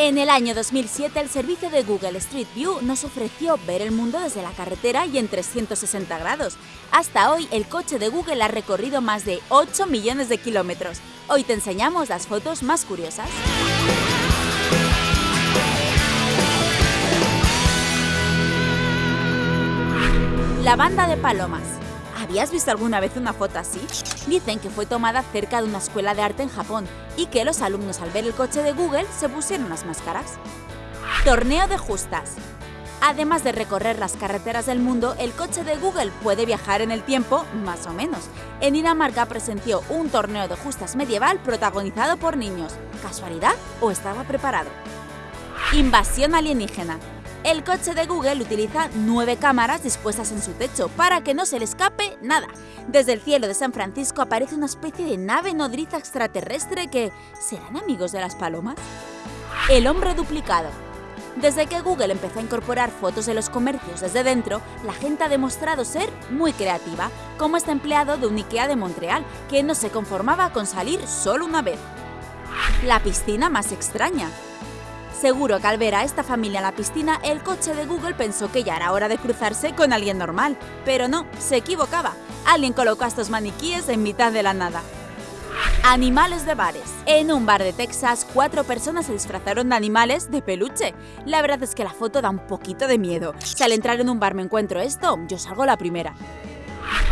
En el año 2007, el servicio de Google Street View nos ofreció ver el mundo desde la carretera y en 360 grados. Hasta hoy, el coche de Google ha recorrido más de 8 millones de kilómetros. Hoy te enseñamos las fotos más curiosas. La banda de palomas. ¿Habías visto alguna vez una foto así? Dicen que fue tomada cerca de una escuela de arte en Japón y que los alumnos al ver el coche de Google se pusieron las máscaras. Torneo de justas. Además de recorrer las carreteras del mundo, el coche de Google puede viajar en el tiempo, más o menos. En Dinamarca presenció un torneo de justas medieval protagonizado por niños. ¿Casualidad o estaba preparado? Invasión alienígena. El coche de Google utiliza nueve cámaras dispuestas en su techo para que no se le escape nada. Desde el cielo de San Francisco aparece una especie de nave nodriza extraterrestre que... ¿Serán amigos de las palomas? El hombre duplicado. Desde que Google empezó a incorporar fotos de los comercios desde dentro, la gente ha demostrado ser muy creativa, como este empleado de un IKEA de Montreal, que no se conformaba con salir solo una vez. La piscina más extraña. Seguro que al ver a esta familia en la piscina, el coche de Google pensó que ya era hora de cruzarse con alguien normal. Pero no, se equivocaba. Alguien colocó a estos maniquíes en mitad de la nada. Animales de bares. En un bar de Texas, cuatro personas se disfrazaron de animales de peluche. La verdad es que la foto da un poquito de miedo. Si al entrar en un bar me encuentro esto, yo salgo la primera.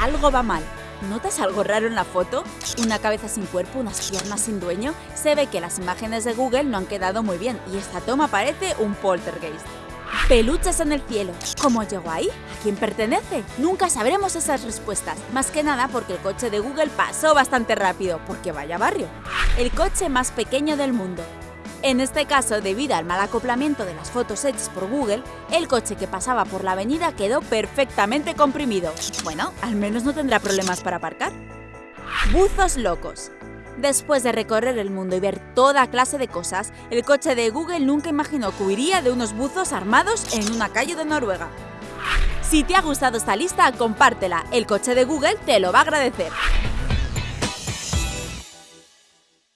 Algo va mal. ¿Notas algo raro en la foto? Una cabeza sin cuerpo, unas piernas sin dueño. Se ve que las imágenes de Google no han quedado muy bien y esta toma parece un poltergeist. Peluches en el cielo. ¿Cómo llegó ahí? ¿A quién pertenece? Nunca sabremos esas respuestas, más que nada porque el coche de Google pasó bastante rápido, porque vaya barrio. El coche más pequeño del mundo. En este caso, debido al mal acoplamiento de las fotos hechas por Google, el coche que pasaba por la avenida quedó perfectamente comprimido. Bueno, al menos no tendrá problemas para aparcar. Buzos locos. Después de recorrer el mundo y ver toda clase de cosas, el coche de Google nunca imaginó que huiría de unos buzos armados en una calle de Noruega. Si te ha gustado esta lista, compártela, el coche de Google te lo va a agradecer.